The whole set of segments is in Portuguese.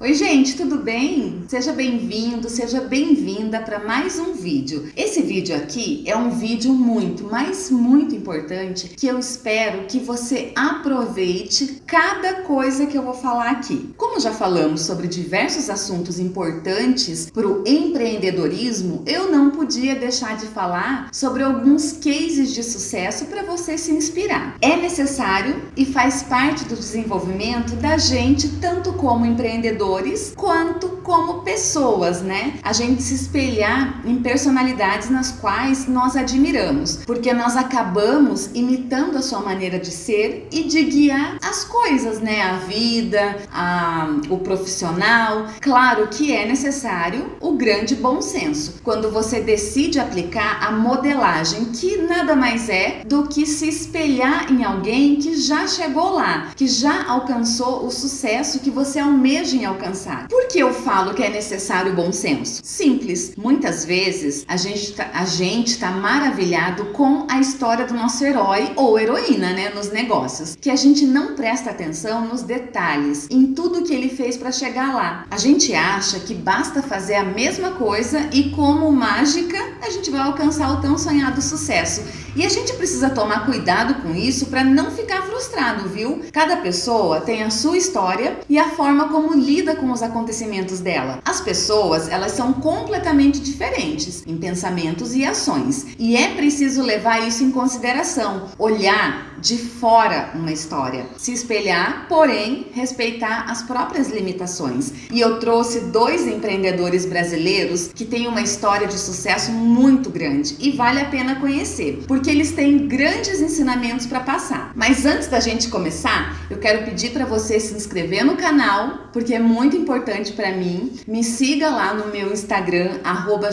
Oi gente, tudo bem? Seja bem-vindo, seja bem-vinda para mais um vídeo. Esse vídeo aqui é um vídeo muito, mas muito importante que eu espero que você aproveite cada coisa que eu vou falar aqui. Como já falamos sobre diversos assuntos importantes para o empreendedorismo, eu não podia deixar de falar sobre alguns cases de sucesso para você se inspirar. É necessário e faz parte do desenvolvimento da gente, tanto como empreendedor quanto como pessoas, né? A gente se espelhar em personalidades nas quais nós admiramos, porque nós acabamos imitando a sua maneira de ser e de guiar as coisas, né? A vida, a, o profissional. Claro que é necessário o grande bom senso. Quando você decide aplicar a modelagem, que nada mais é do que se espelhar em alguém que já chegou lá, que já alcançou o sucesso que você almeja em alcançar alcançar. Por que eu falo que é necessário bom senso? Simples. Muitas vezes a gente tá, a gente tá maravilhado com a história do nosso herói ou heroína, né, nos negócios, que a gente não presta atenção nos detalhes, em tudo que ele fez para chegar lá. A gente acha que basta fazer a mesma coisa e como mágica a gente vai alcançar o tão sonhado sucesso. E a gente precisa tomar cuidado com isso para não ficar frustrado, viu? Cada pessoa tem a sua história e a forma como lida com os acontecimentos dela. As pessoas, elas são completamente diferentes em pensamentos e ações. E é preciso levar isso em consideração, olhar de fora uma história, se espelhar, porém respeitar as próprias limitações. E eu trouxe dois empreendedores brasileiros que têm uma história de sucesso muito grande e vale a pena conhecer, porque eles têm grandes ensinamentos para passar. Mas antes da gente começar, eu quero pedir para você se inscrever no canal, porque é muito importante para mim. Me siga lá no meu Instagram, arroba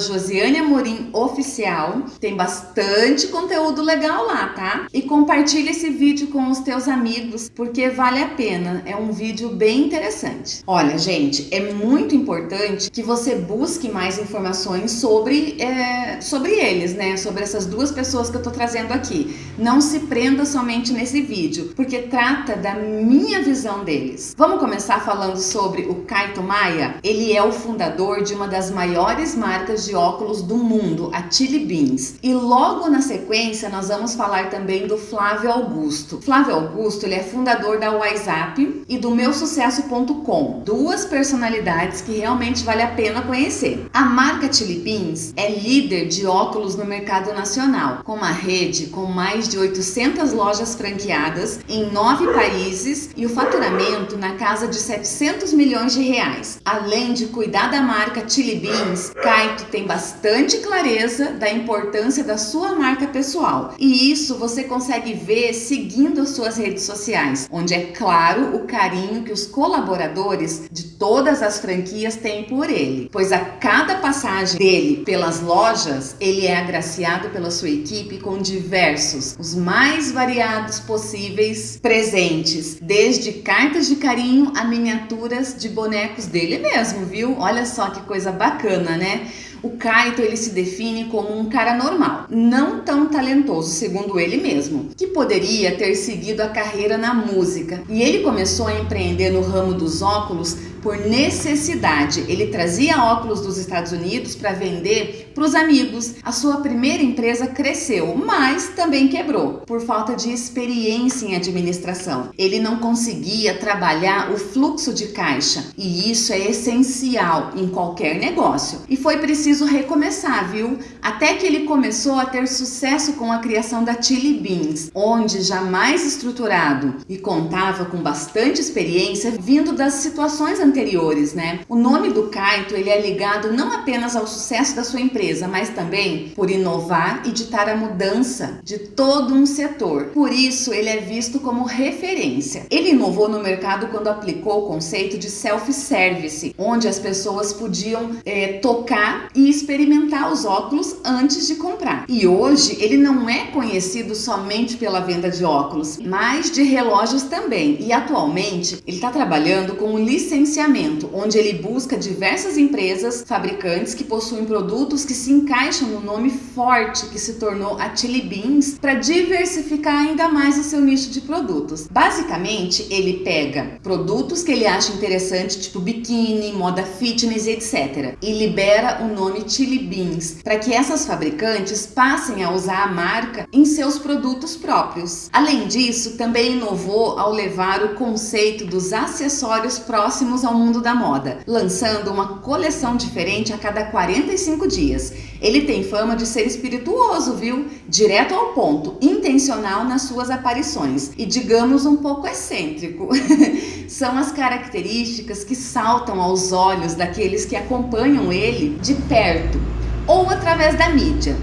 Oficial. Tem bastante conteúdo legal lá, tá? E compartilhe esse vídeo com os teus amigos, porque vale a pena. É um vídeo bem interessante. Olha, gente, é muito importante que você busque mais informações sobre, é, sobre eles, né? Sobre essas duas pessoas que eu tô trazendo aqui. Não se prenda somente nesse vídeo, porque trata da minha visão deles. Vamos começar falando sobre o Kaito Maia? Ele é o fundador de uma das maiores marcas de óculos do mundo, a Chili Beans. E logo na sequência nós vamos falar também do Flávio Augusto. Flávio Augusto ele é fundador da WhatsApp e do meusucesso.com, duas personalidades que realmente vale a pena conhecer. A marca Chili Beans é líder de óculos no mercado nacional, com uma rede com mais de 800 lojas franqueadas em nove países e o faturamento na casa de 700 milhões de reais. Além de cuidar da marca Chili Beans, Kaito tem bastante clareza da importância da sua marca pessoal e isso você consegue ver seguindo as suas redes sociais, onde é claro o carinho que os colaboradores de todas as franquias têm por ele, pois a cada passagem dele pelas lojas, ele é agraciado pela sua equipe com diversos, os mais variados possíveis presentes, desde cartas de carinho a miniaturas de bonecos dele mesmo, viu? Olha só que coisa bacana, né? O Kaito ele se define como um cara normal, não tão talentoso, segundo ele mesmo, que poderia ter seguido a carreira na música. E ele começou a empreender no ramo dos óculos por necessidade. Ele trazia óculos dos Estados Unidos para vender para os amigos. A sua primeira empresa cresceu, mas também quebrou por falta de experiência em administração. Ele não conseguia trabalhar o fluxo de caixa e isso é essencial em qualquer negócio. E foi preciso recomeçar, viu? Até que ele começou a ter sucesso com a criação da Chili Beans, onde já mais estruturado e contava com bastante experiência vindo das situações anteriores anteriores, né? O nome do Kaito, ele é ligado não apenas ao sucesso da sua empresa, mas também por inovar e ditar a mudança de todo um setor. Por isso, ele é visto como referência. Ele inovou no mercado quando aplicou o conceito de self-service, onde as pessoas podiam é, tocar e experimentar os óculos antes de comprar. E hoje, ele não é conhecido somente pela venda de óculos, mas de relógios também. E atualmente, ele está trabalhando com licenciamento mapeamento, onde ele busca diversas empresas, fabricantes que possuem produtos que se encaixam no nome forte que se tornou a Chili Beans para diversificar ainda mais o seu nicho de produtos. Basicamente, ele pega produtos que ele acha interessante, tipo biquíni, moda fitness, etc. E libera o nome Chili Beans para que essas fabricantes passem a usar a marca em seus produtos próprios. Além disso, também inovou ao levar o conceito dos acessórios próximos ao mundo da moda, lançando uma coleção diferente a cada 45 dias. Ele tem fama de ser espirituoso, viu? Direto ao ponto, intencional nas suas aparições e digamos um pouco excêntrico. São as características que saltam aos olhos daqueles que acompanham ele de perto ou através da mídia.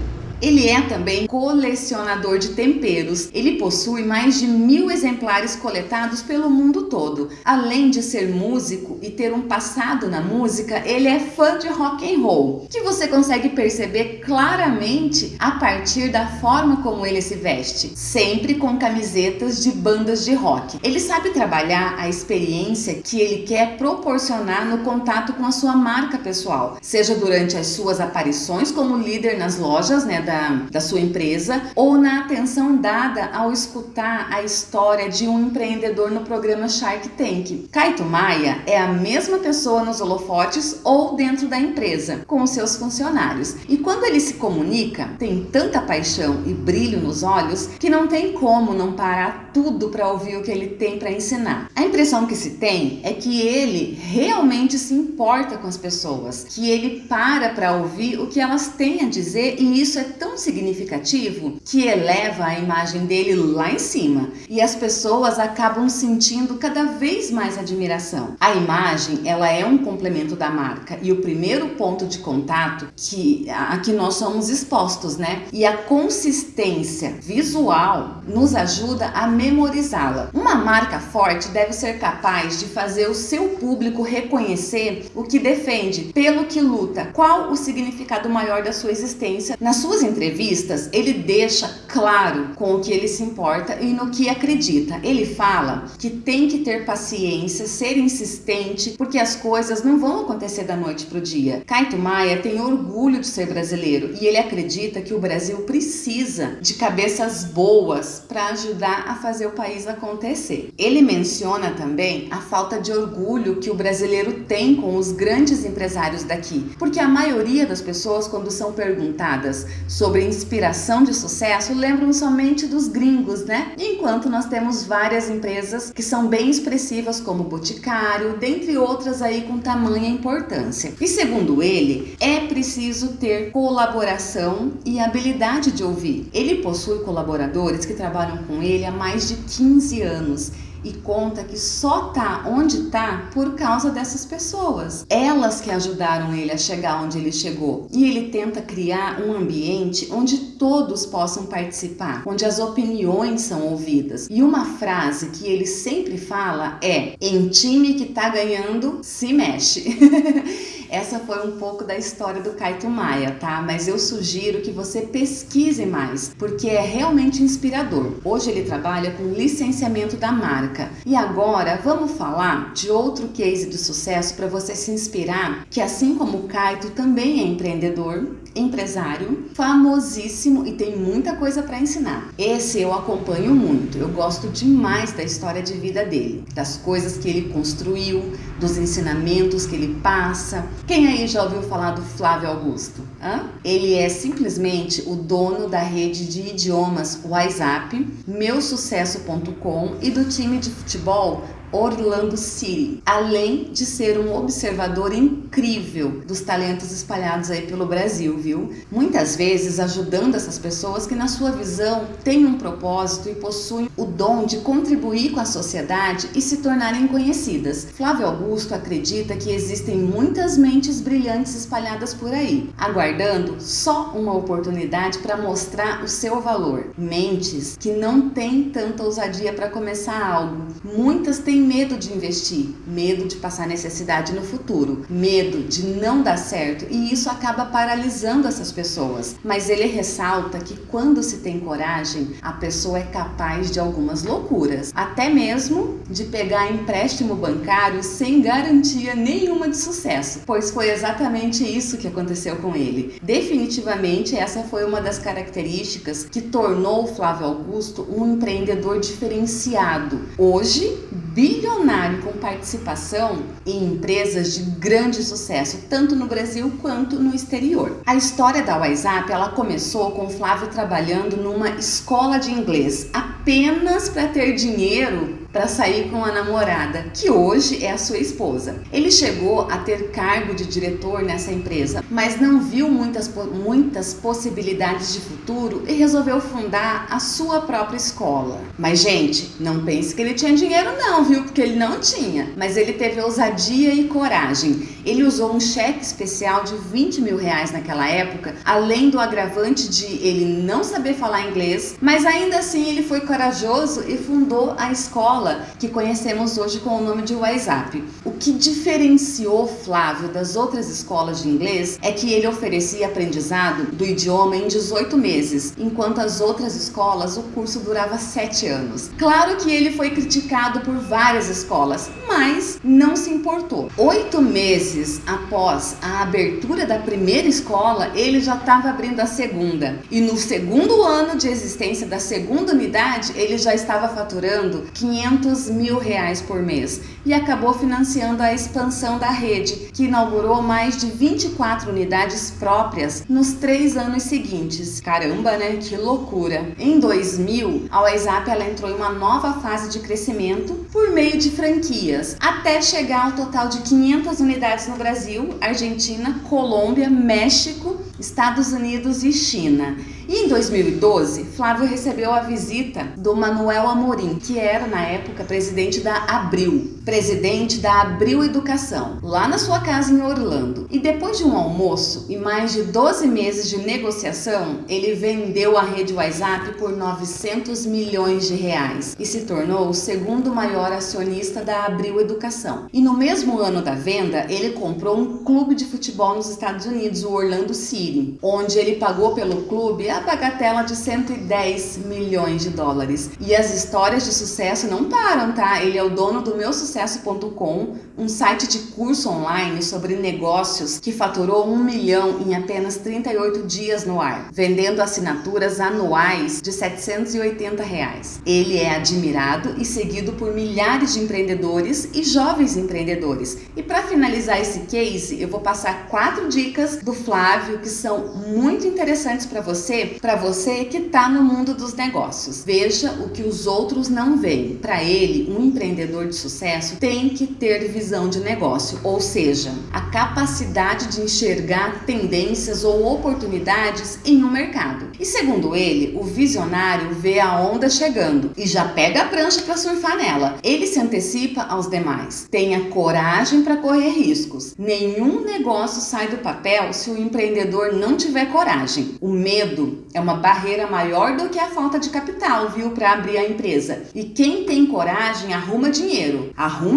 Ele é também colecionador de temperos. Ele possui mais de mil exemplares coletados pelo mundo todo. Além de ser músico e ter um passado na música, ele é fã de rock and roll, que você consegue perceber claramente a partir da forma como ele se veste, sempre com camisetas de bandas de rock. Ele sabe trabalhar a experiência que ele quer proporcionar no contato com a sua marca pessoal, seja durante as suas aparições como líder nas lojas, né, da, da sua empresa ou na atenção dada ao escutar a história de um empreendedor no programa Shark Tank. Kaito Maia é a mesma pessoa nos holofotes ou dentro da empresa, com os seus funcionários. E quando ele se comunica, tem tanta paixão e brilho nos olhos que não tem como não parar tudo para ouvir o que ele tem para ensinar. A impressão que se tem é que ele realmente se importa com as pessoas, que ele para para ouvir o que elas têm a dizer e isso é tão significativo que eleva a imagem dele lá em cima e as pessoas acabam sentindo cada vez mais admiração. A imagem, ela é um complemento da marca e o primeiro ponto de contato que a que nós somos expostos, né? E a consistência visual nos ajuda a memorizá-la. Uma marca forte deve ser capaz de fazer o seu público reconhecer o que defende, pelo que luta, qual o significado maior da sua existência. Nas entrevistas, ele deixa claro com o que ele se importa e no que acredita. Ele fala que tem que ter paciência, ser insistente, porque as coisas não vão acontecer da noite para o dia. Caito Maia tem orgulho de ser brasileiro e ele acredita que o Brasil precisa de cabeças boas para ajudar a fazer o país acontecer. Ele menciona também a falta de orgulho que o brasileiro tem com os grandes empresários daqui, porque a maioria das pessoas, quando são perguntadas sobre inspiração de sucesso, lembram somente dos gringos, né? Enquanto nós temos várias empresas que são bem expressivas, como Boticário, dentre outras aí com tamanha importância. E segundo ele, é preciso ter colaboração e habilidade de ouvir. Ele possui colaboradores que trabalham com ele há mais de 15 anos e conta que só tá onde tá por causa dessas pessoas. Elas que ajudaram ele a chegar onde ele chegou. E ele tenta criar um ambiente onde todos possam participar, onde as opiniões são ouvidas. E uma frase que ele sempre fala é: em time que tá ganhando, se mexe. Essa foi um pouco da história do Kaito Maia, tá? Mas eu sugiro que você pesquise mais, porque é realmente inspirador. Hoje ele trabalha com licenciamento da marca. E agora vamos falar de outro case de sucesso para você se inspirar, que assim como o Kaito também é empreendedor, empresário, famosíssimo e tem muita coisa para ensinar. Esse eu acompanho muito, eu gosto demais da história de vida dele, das coisas que ele construiu, dos ensinamentos que ele passa. Quem aí já ouviu falar do Flávio Augusto? Hã? Ele é simplesmente o dono da rede de idiomas WhatsApp, meusucesso.com e do time de futebol Orlando City, além de ser um observador incrível dos talentos espalhados aí pelo Brasil, viu? Muitas vezes ajudando essas pessoas que na sua visão têm um propósito e possuem o dom de contribuir com a sociedade e se tornarem conhecidas. Flávio Augusto acredita que existem muitas mentes brilhantes espalhadas por aí, aguardando só uma oportunidade para mostrar o seu valor. Mentes que não têm tanta ousadia para começar algo. Muitas têm medo de investir, medo de passar necessidade no futuro, medo de não dar certo e isso acaba paralisando essas pessoas. Mas ele ressalta que quando se tem coragem, a pessoa é capaz de algumas loucuras, até mesmo de pegar empréstimo bancário sem garantia nenhuma de sucesso, pois foi exatamente isso que aconteceu com ele. Definitivamente essa foi uma das características que tornou Flávio Augusto um empreendedor diferenciado. Hoje, bilionário com participação em empresas de grande sucesso, tanto no Brasil quanto no exterior. A história da WhatsApp, ela começou com Flávio trabalhando numa escola de inglês, apenas para ter dinheiro para sair com a namorada, que hoje é a sua esposa. Ele chegou a ter cargo de diretor nessa empresa, mas não viu muitas, muitas possibilidades de futuro e resolveu fundar a sua própria escola. Mas, gente, não pense que ele tinha dinheiro não, viu? Porque ele não tinha. Mas ele teve ousadia e coragem. Ele usou um cheque especial de 20 mil reais naquela época, além do agravante de ele não saber falar inglês, mas ainda assim ele foi corajoso e fundou a escola escola que conhecemos hoje com o nome de WhatsApp. O que diferenciou Flávio das outras escolas de inglês é que ele oferecia aprendizado do idioma em 18 meses, enquanto as outras escolas o curso durava 7 anos. Claro que ele foi criticado por várias escolas, mas não se importou. Oito meses após a abertura da primeira escola, ele já estava abrindo a segunda. E no segundo ano de existência da segunda unidade, ele já estava faturando 500 500 mil reais por mês e acabou financiando a expansão da rede, que inaugurou mais de 24 unidades próprias nos três anos seguintes. Caramba, né? Que loucura! Em 2000, a WhatsApp ela entrou em uma nova fase de crescimento por meio de franquias, até chegar ao total de 500 unidades no Brasil, Argentina, Colômbia, México, Estados Unidos e China. E em 2012, Flávio recebeu a visita do Manuel Amorim, que era na época presidente da Abril, presidente da Abril Educação, lá na sua casa em Orlando. E depois de um almoço e mais de 12 meses de negociação, ele vendeu a rede WhatsApp por 900 milhões de reais e se tornou o segundo maior acionista da Abril Educação. E no mesmo ano da venda, ele comprou um clube de futebol nos Estados Unidos, o Orlando City, onde ele pagou pelo clube a bagatela de 110 milhões de dólares. E as histórias de sucesso não param, tá? Ele é o dono do meu sucesso.com, um site de curso online sobre negócios que faturou um milhão em apenas 38 dias no ar, vendendo assinaturas anuais de 780 reais. Ele é admirado e seguido por milhares de empreendedores e jovens empreendedores. E para finalizar esse case, eu vou passar quatro dicas do Flávio que são muito interessantes para você para você que está no mundo dos negócios. Veja o que os outros não veem. Para ele, um empreendedor de sucesso tem que ter visão de negócio, ou seja, a capacidade de enxergar tendências ou oportunidades em um mercado. E segundo ele, o visionário vê a onda chegando e já pega a prancha para surfar nela. Ele se antecipa aos demais. Tenha coragem para correr riscos. Nenhum negócio sai do papel se o empreendedor não tiver coragem. O medo é uma barreira maior do que a falta de capital, viu, para abrir a empresa. E quem tem coragem arruma dinheiro,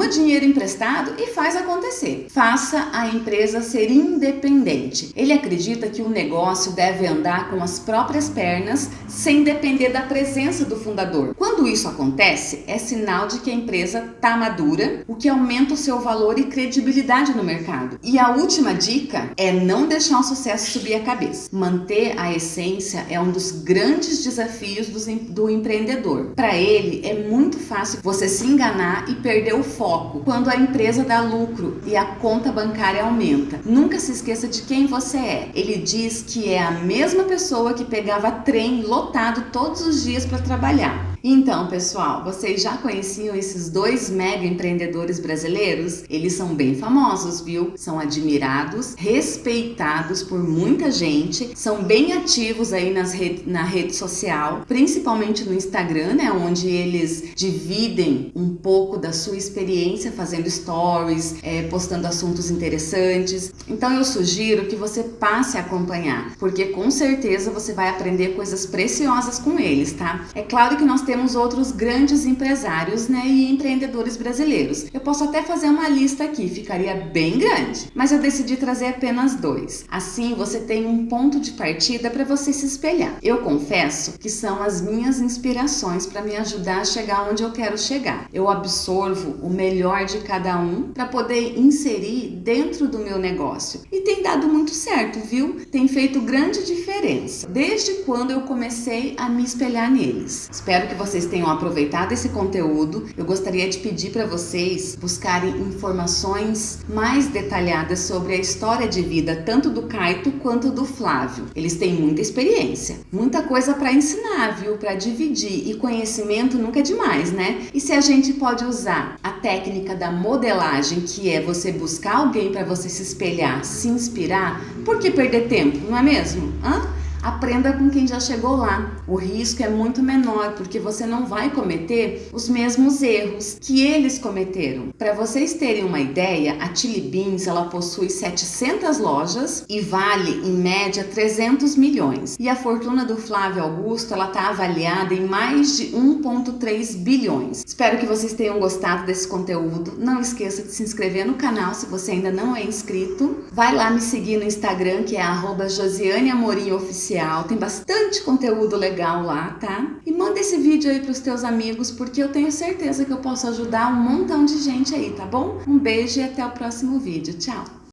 dinheiro emprestado e faz acontecer. Faça a empresa ser independente. Ele acredita que o negócio deve andar com as próprias pernas sem depender da presença do fundador. Isso acontece, é sinal de que a empresa está madura, o que aumenta o seu valor e credibilidade no mercado. E a última dica é não deixar o sucesso subir a cabeça. Manter a essência é um dos grandes desafios do empreendedor. Para ele, é muito fácil você se enganar e perder o foco quando a empresa dá lucro e a conta bancária aumenta. Nunca se esqueça de quem você é. Ele diz que é a mesma pessoa que pegava trem lotado todos os dias para trabalhar. Então, pessoal, vocês já conheciam esses dois mega empreendedores brasileiros? Eles são bem famosos, viu? São admirados, respeitados por muita gente, são bem ativos aí nas rede, na rede social, principalmente no Instagram, né? Onde eles dividem um pouco da sua experiência fazendo stories, é, postando assuntos interessantes. Então, eu sugiro que você passe a acompanhar, porque com certeza você vai aprender coisas preciosas com eles, tá? É claro que nós temos temos outros grandes empresários né, e empreendedores brasileiros. Eu posso até fazer uma lista aqui, ficaria bem grande, mas eu decidi trazer apenas dois. Assim você tem um ponto de partida para você se espelhar. Eu confesso que são as minhas inspirações para me ajudar a chegar onde eu quero chegar. Eu absorvo o melhor de cada um para poder inserir dentro do meu negócio. E tem dado muito certo, viu? Tem feito grande diferença. Desde quando eu comecei a me espelhar neles. Espero que vocês tenham aproveitado esse conteúdo. Eu gostaria de pedir para vocês buscarem informações mais detalhadas sobre a história de vida tanto do Caito quanto do Flávio. Eles têm muita experiência, muita coisa para ensinar, viu? Para dividir e conhecimento nunca é demais, né? E se a gente pode usar a técnica da modelagem, que é você buscar alguém para você se espelhar, se inspirar, por que perder tempo, não é mesmo? Hã? Aprenda com quem já chegou lá. O risco é muito menor porque você não vai cometer os mesmos erros que eles cometeram. Para vocês terem uma ideia, a Chili Beans ela possui 700 lojas e vale em média 300 milhões. E a fortuna do Flávio Augusto ela está avaliada em mais de 1,3 bilhões. Espero que vocês tenham gostado desse conteúdo. Não esqueça de se inscrever no canal se você ainda não é inscrito. Vai lá me seguir no Instagram que é arroba Tem bastante conteúdo legal lá, tá? E manda esse vídeo aí pros teus amigos, porque eu tenho certeza que eu posso ajudar um montão de gente aí, tá bom? Um beijo e até o próximo vídeo. Tchau!